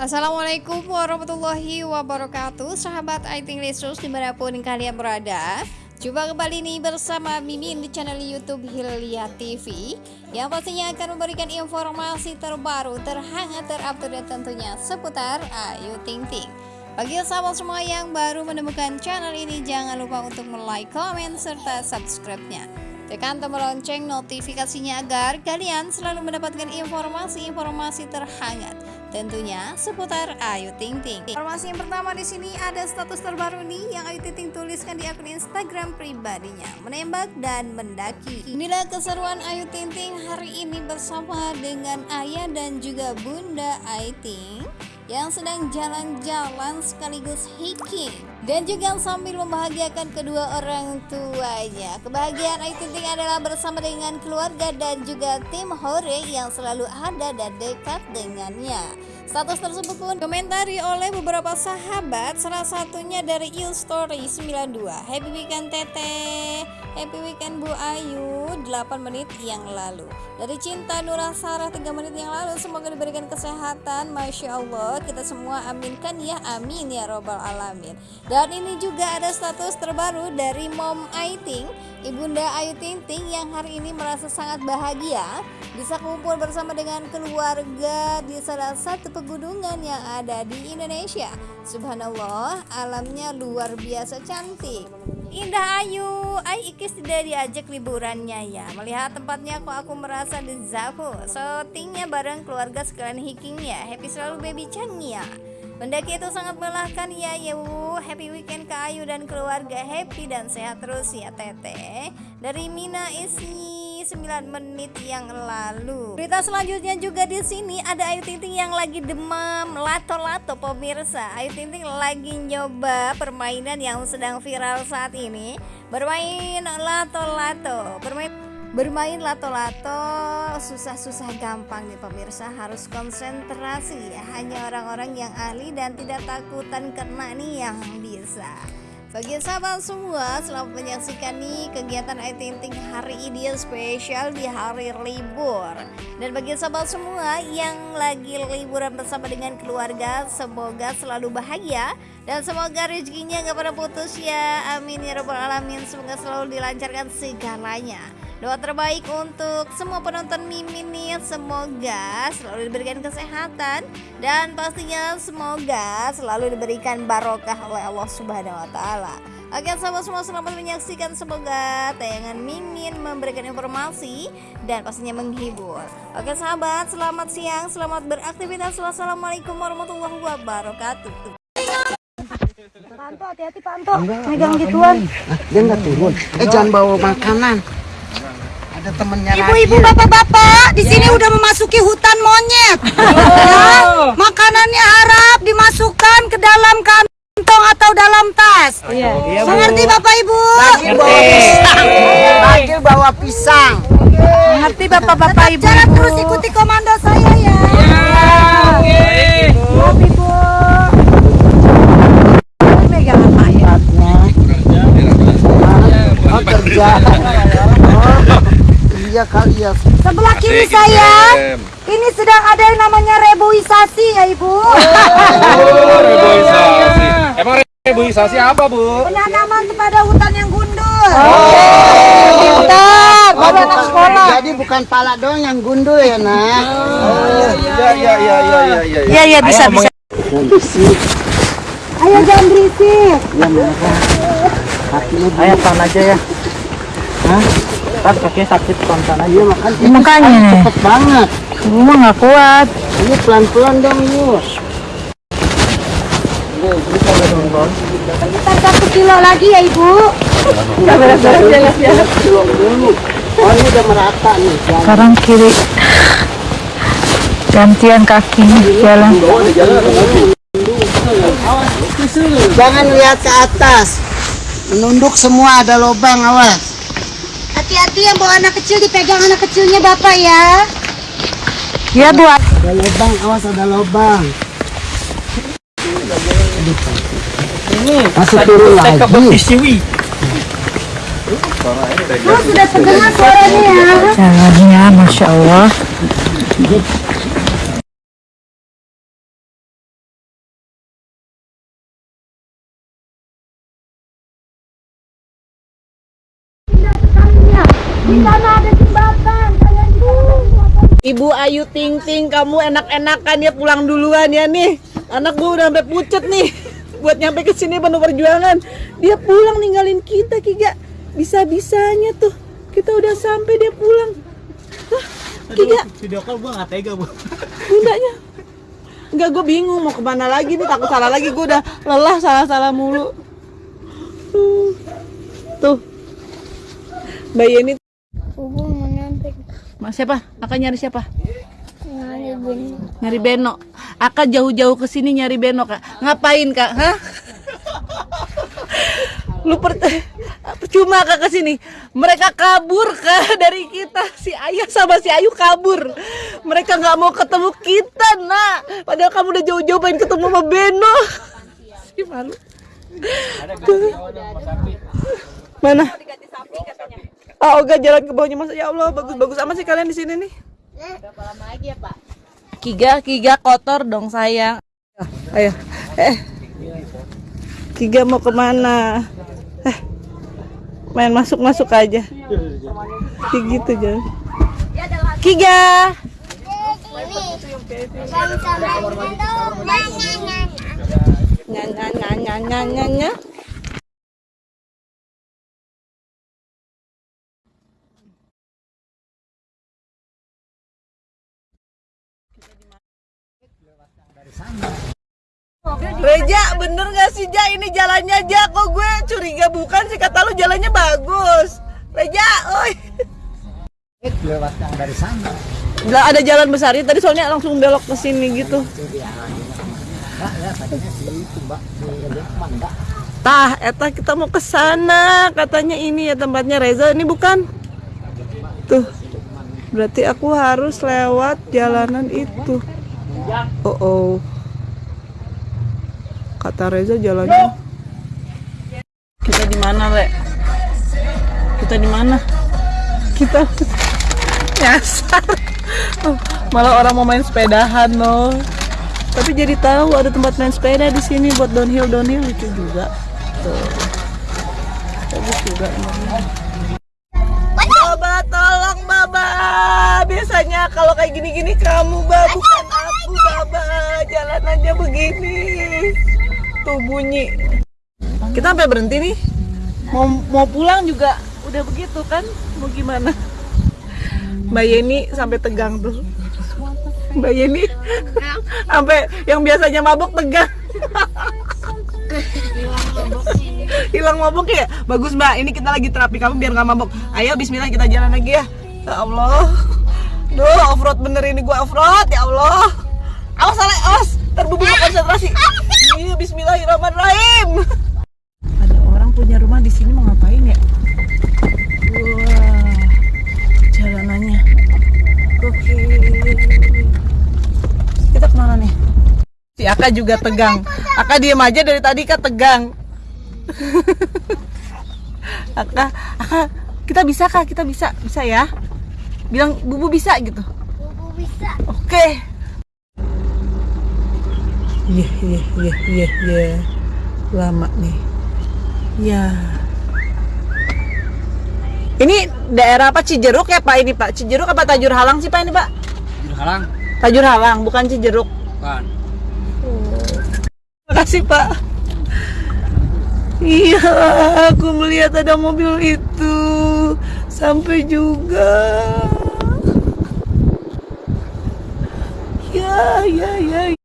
Assalamualaikum warahmatullahi wabarakatuh Sahabat Aiting Lesus di mana pun kalian berada. Coba kembali nih bersama Mimin di channel Youtube Hilya TV Yang pastinya akan memberikan informasi terbaru, terhangat, terupdate tentunya seputar Ayu Ting Ting. Bagi sahabat semua yang baru menemukan channel ini jangan lupa untuk like, komen, serta subscribe-nya. Tekan tombol lonceng notifikasinya agar kalian selalu mendapatkan informasi-informasi terhangat tentunya seputar Ayu Ting Ting. Informasi yang pertama di sini ada status terbaru nih yang Ayu Ting Ting tuliskan di akun Instagram pribadinya, menembak dan mendaki. Inilah keseruan Ayu Ting Ting hari ini bersama dengan ayah dan juga Bunda Ayu Ting yang sedang jalan-jalan sekaligus hiking dan juga sambil membahagiakan kedua orang tuanya. Kebahagiaan Ayu Ting adalah bersama dengan keluarga dan juga tim Hore yang selalu ada dan dekat dengannya. Status tersebut pun komentari oleh beberapa sahabat, salah satunya dari Il Story 92. Happy weekend Tete, happy weekend Bu Ayu 8 menit yang lalu. Dari Cinta Nurah Sarah 3 menit yang lalu, semoga diberikan kesehatan, Masya Allah. Kita semua aminkan ya, amin ya robbal alamin. Dan ini juga ada status terbaru dari Mom Aiting, Ibunda Ayu Ting Ting yang hari ini merasa sangat bahagia bisa kumpul bersama dengan keluarga di salah satu pegunungan yang ada di Indonesia. Subhanallah, alamnya luar biasa cantik. Indah Ayu, Ayu Ikis tidak diajak liburannya ya Melihat tempatnya kok aku merasa dezaku Shootingnya bareng keluarga sekalian hikingnya Happy selalu baby Chang ya Mendaki itu sangat melelahkan ya Yu Happy weekend ke Ayu dan keluarga Happy dan sehat terus ya Tete Dari Mina Isi 9 menit yang lalu. Berita selanjutnya juga di sini ada Ayu Ting Ting yang lagi demam lato-lato pemirsa. Ayu Ting Ting lagi nyoba permainan yang sedang viral saat ini. Bermain lato-lato, bermain Bermain lato-lato susah-susah gampang nih pemirsa harus konsentrasi ya hanya orang-orang yang ahli dan tidak takutan kena nih yang bisa bagi sahabat semua, selamat menyaksikan nih kegiatan Ayu Ting hari ini yang spesial di hari libur. Dan bagi sahabat semua yang lagi liburan bersama dengan keluarga, semoga selalu bahagia dan semoga rezekinya gak pernah putus ya. Amin ya robbal alamin. Semoga selalu dilancarkan segalanya. Doa terbaik untuk semua penonton Mimin nih Semoga selalu diberikan kesehatan Dan pastinya semoga selalu diberikan barokah oleh Allah Subhanahu Wa Taala. Oke sahabat semua selamat menyaksikan Semoga tayangan Mimin memberikan informasi Dan pastinya menghibur Oke sahabat selamat siang Selamat beraktivitas Wassalamualaikum warahmatullahi wabarakatuh Panto, hati-hati Panto. Megang gituan. Dia nggak turun. Eh jangan bawa makanan ada temennya Ibu-ibu, bapak-bapak, di sini ya. udah memasuki hutan monyet. Oh. Ya, makanannya harap dimasukkan ke dalam kantong atau dalam tas. Iya. iya Mengerti Bapak Ibu? Lagi bawa pisang. Lagi bawa pisang. Mengerti Bapak-bapak Ibu? Jangan terus ikuti komando saya ya. Iya. Oke. Ibu. Megang apa ya? Oh, kerja iya kali ya. Sebelah kiri saya, ini sedang ada yang namanya reboisasi ya Ibu. Oh, reboisasi. Emang reboisasi apa Bu? Penanaman kepada hutan yang gundul. Oh, pintar. Oh, anak sekolah. Jadi bukan pala doang yang gundul ya nak. Oh, iya iya iya iya iya iya. Iya iya bisa bisa. Ayo jangan berisik. Ya. Ayo pan aja ya. Hah? Kan kakinya sakit spontan aja iya, makan. Ini makanya nih. cepet banget. Gue mah nggak kuat. Ini pelan pelan dong yus kita satu kilo lagi ya ibu. Nggak beres-beres ya ya oh ini udah merata nih sekarang kiri. Gantian kaki jalan. jangan lihat ke atas. Menunduk semua ada lubang awas Hati-hati yang bawa anak kecil dipegang anak kecilnya bapak ya. Ya bu. Ada lubang, awas ada lubang. Ini masih turun lagi. Oh, sudah terdengar suaranya ya. Jalannya, masya Allah. Di sana ada jembatan. Kalian di sana. Ibu Ayu Ting Ting, kamu enak-enakan ya pulang duluan ya nih. Anak gue udah sampai pucet nih. Buat nyampe ke sini penuh perjuangan. Dia pulang ninggalin kita, Kiga. Bisa-bisanya tuh. Kita udah sampai dia pulang. Hah, Kiga, Video call gua nggak tega bu. bundanya. Enggak, gue bingung mau ke mana lagi nih. Takut salah lagi. Gue udah lelah salah-salah mulu. Hmm. Bayi ini. Mas siapa? Akan nyari siapa? Nyari Beno. Aka jauh-jauh ke sini nyari Beno, Kak. Ngapain, Kak? Hah? Lu per percuma Kak ke sini. Mereka kabur Kak dari kita. Si Ayah sama si Ayu kabur. Mereka nggak mau ketemu kita, Nak. Padahal kamu udah jauh-jauh pengen ketemu sama Beno. Si malu. Mana? Oh, Oga jalan ke bawahnya Mas. Ya Allah, bagus-bagus amat sih kalian di sini nih. Kiga, Kiga kotor dong sayang. Ayo, eh. Kiga mau ke mana? Eh, main masuk-masuk aja. Kayak gitu jangan. Kiga. Nyanyi, nyanyi, nyanyi, nyanyi. Reja, bener gak sih Ja? Ini jalannya Ja, kok gue curiga bukan sih kata lu jalannya bagus. Reja, oi. Lewat yang dari sana. Lah ada jalan besar ini tadi soalnya langsung belok ke sini gitu. Ya. Tah, eta kita mau ke sana. Katanya ini ya tempatnya Reza, ini bukan? Tuh. Berarti aku harus lewat jalanan itu. Oh, oh. Kata Reza jalannya. Kita di mana, Le? Kita di mana? Kita nyasar. Oh, malah orang mau main sepedahan loh. Tapi jadi tahu ada tempat main sepeda di sini buat downhill downhill itu juga. Tuh. Bagus juga emangnya. Baba, tolong Baba. Biasanya kalau kayak gini-gini kamu, Baba, bukan aku, Baba. Jalan aja begini. Tuh bunyi. Kita sampai berhenti nih. Mau mau pulang juga udah begitu kan? Mau gimana? Mbak Yeni sampai tegang tuh. Mbak Yeni sampai yang biasanya mabuk tegang. Hilang mabuk ya? Bagus Mbak, ini kita lagi terapi kamu biar nggak mabuk. Ayo Bismillah kita jalan lagi ya. Ya Allah. Duh, off road bener ini gua off road ya Allah. Awas Ale, awas. Terbubur konsentrasi. Iya, Bismillahirrahmanirrahim. Ada orang punya rumah di sini mau ngapain ya? Wah, jalanannya. Oke. Kita ke mana nih? Si Aka juga tegang. Aka diem aja dari tadi kan tegang. Aka, Aka, kita bisa kah? Kita bisa, bisa ya? Bilang bubu bisa gitu. Bubu bisa. Oke. Iya, iya, iya, iya, iya. Lama nih. Ya. Ini daerah apa Cijeruk ya Pak ini Pak? Cijeruk apa Tajur Halang sih Pak ini Pak? Halang. Tajur Halang, bukan Cijeruk. Kan. Terima kasih Pak. Iya, aku melihat ada mobil itu sampai juga. Ya, ya, ya.